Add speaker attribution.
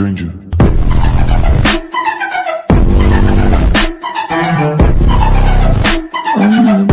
Speaker 1: stranger. Oh,